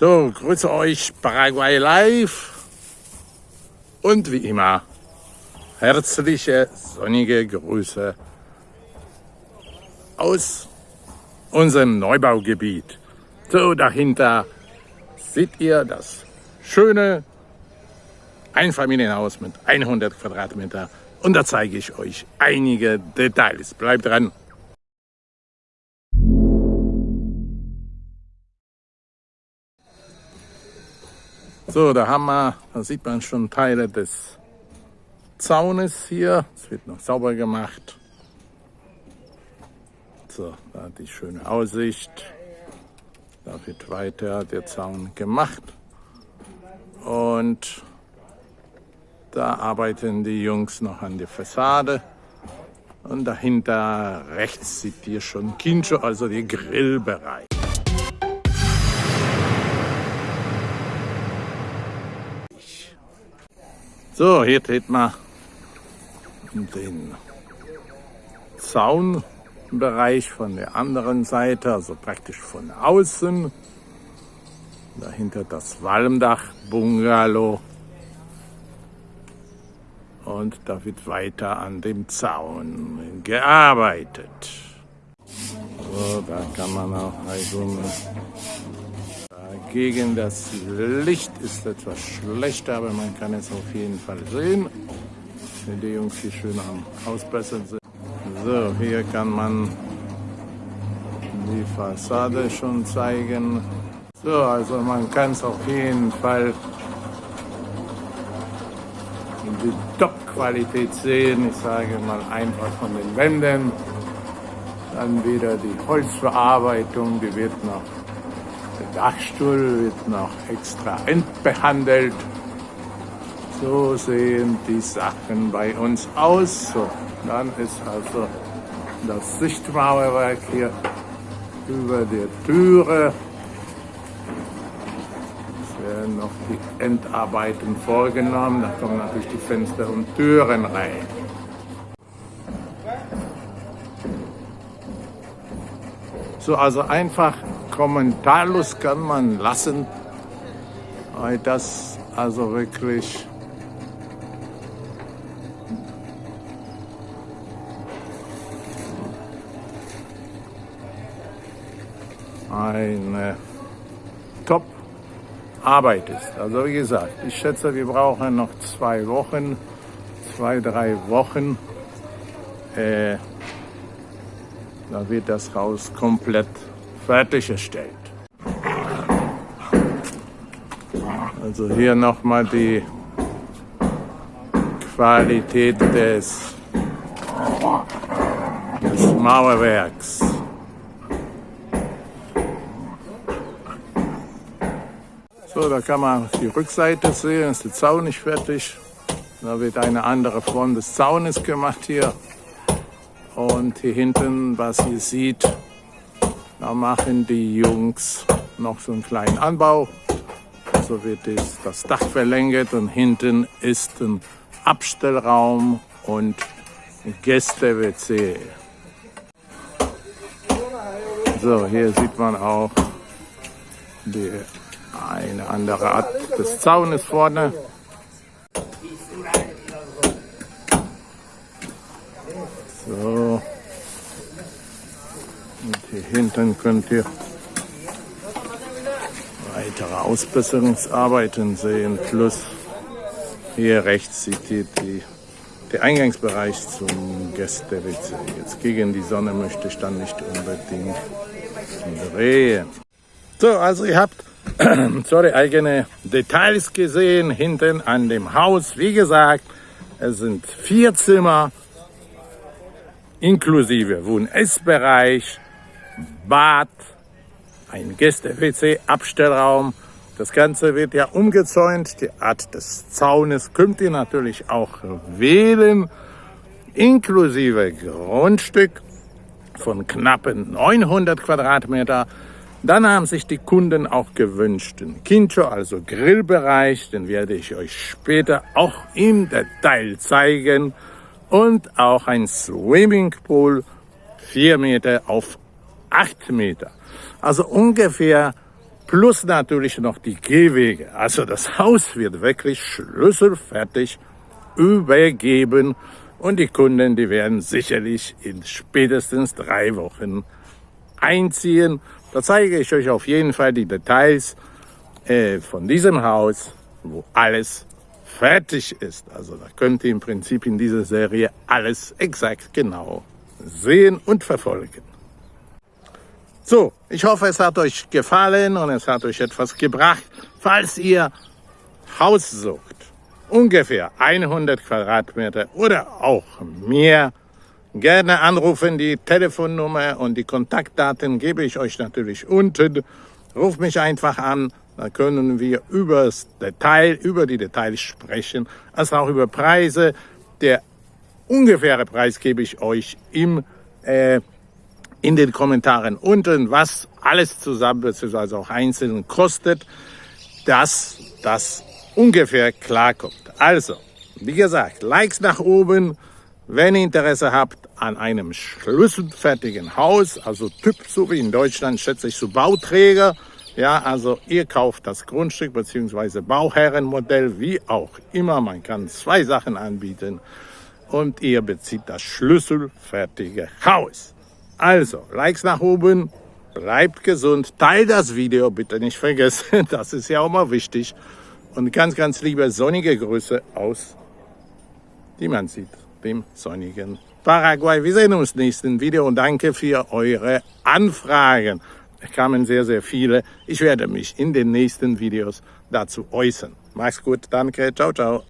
So, grüße euch Paraguay Live und wie immer herzliche sonnige Grüße aus unserem Neubaugebiet. So, dahinter seht ihr das schöne Einfamilienhaus mit 100 Quadratmeter und da zeige ich euch einige Details. Bleibt dran! So, da haben wir, da sieht man schon Teile des Zaunes hier. Es wird noch sauber gemacht. So, da die schöne Aussicht. Da wird weiter der Zaun gemacht. Und da arbeiten die Jungs noch an der Fassade. Und dahinter rechts sieht ihr schon Kincho, also der Grillbereich. So, hier steht man den Zaunbereich von der anderen Seite, also praktisch von außen. Dahinter das Walmdach-Bungalow. Und da wird weiter an dem Zaun gearbeitet. So, da kann man auch also gegen das Licht ist etwas schlechter, aber man kann es auf jeden Fall sehen. Wenn die Jungs hier schön am Ausbessern sind. So, hier kann man die Fassade schon zeigen. So, also man kann es auf jeden Fall die Top-Qualität sehen. Ich sage mal einfach von den Wänden. Dann wieder die Holzverarbeitung, die wird noch Dachstuhl wird noch extra entbehandelt. So sehen die Sachen bei uns aus. So, dann ist also das Sichtmauerwerk hier über der Türe. Es werden noch die Endarbeiten vorgenommen. Da kommen natürlich die Fenster und Türen rein. So, also einfach kommentarlos kann man lassen, weil das also wirklich eine Top-Arbeit ist. Also wie gesagt, ich schätze, wir brauchen noch zwei Wochen, zwei, drei Wochen. Äh, da wird das Haus komplett fertiggestellt. Also hier nochmal die Qualität des, des Mauerwerks. So, da kann man die Rückseite sehen, ist der Zaun nicht fertig. Da wird eine andere Form des Zaunes gemacht hier. Und hier hinten, was ihr seht, da machen die Jungs noch so einen kleinen Anbau. So wird das Dach verlängert und hinten ist ein Abstellraum und Gäste-WC. So, hier sieht man auch die, eine andere Art des Zaunes vorne. So. Und hier hinten könnt ihr weitere Ausbesserungsarbeiten sehen. Plus hier rechts seht ihr die, der Eingangsbereich zum Gäste-WC. Jetzt gegen die Sonne möchte ich dann nicht unbedingt drehen. So, also ihr habt sorry, eigene Details gesehen hinten an dem Haus. Wie gesagt, es sind vier Zimmer inklusive Wohn-Essbereich, Bad, ein Gäste-WC, Abstellraum. Das Ganze wird ja umgezäunt. Die Art des Zaunes könnt ihr natürlich auch wählen, inklusive Grundstück von knappen 900 Quadratmeter. Dann haben sich die Kunden auch gewünscht, den Kincho, also Grillbereich, den werde ich euch später auch im Detail zeigen. Und auch ein Swimmingpool, 4 Meter auf 8 Meter. Also ungefähr plus natürlich noch die Gehwege. Also das Haus wird wirklich schlüsselfertig übergeben und die Kunden, die werden sicherlich in spätestens drei Wochen einziehen. Da zeige ich euch auf jeden Fall die Details äh, von diesem Haus, wo alles fertig ist. Also da könnt ihr im Prinzip in dieser Serie alles exakt genau sehen und verfolgen. So, ich hoffe, es hat euch gefallen und es hat euch etwas gebracht. Falls ihr Haus sucht, ungefähr 100 Quadratmeter oder auch mehr, gerne anrufen. Die Telefonnummer und die Kontaktdaten gebe ich euch natürlich unten. Ruft mich einfach an, da können wir über das Detail, über die Details sprechen, als auch über Preise. Der ungefähre Preis gebe ich euch im äh, in den Kommentaren unten, was alles zusammen bzw. auch einzeln kostet, dass das ungefähr klarkommt. Also, wie gesagt, Likes nach oben, wenn ihr Interesse habt an einem schlüsselfertigen Haus, also Typ, so wie in Deutschland, schätze ich so Bauträger, ja, also ihr kauft das Grundstück bzw. Bauherrenmodell, wie auch immer, man kann zwei Sachen anbieten und ihr bezieht das schlüsselfertige Haus. Also, Likes nach oben, bleibt gesund, teilt das Video bitte nicht vergessen, das ist ja auch mal wichtig. Und ganz, ganz liebe sonnige Grüße aus, wie man sieht, dem sonnigen Paraguay. Wir sehen uns im nächsten Video und danke für eure Anfragen. Es kamen sehr, sehr viele. Ich werde mich in den nächsten Videos dazu äußern. Mach's gut, danke, ciao, ciao.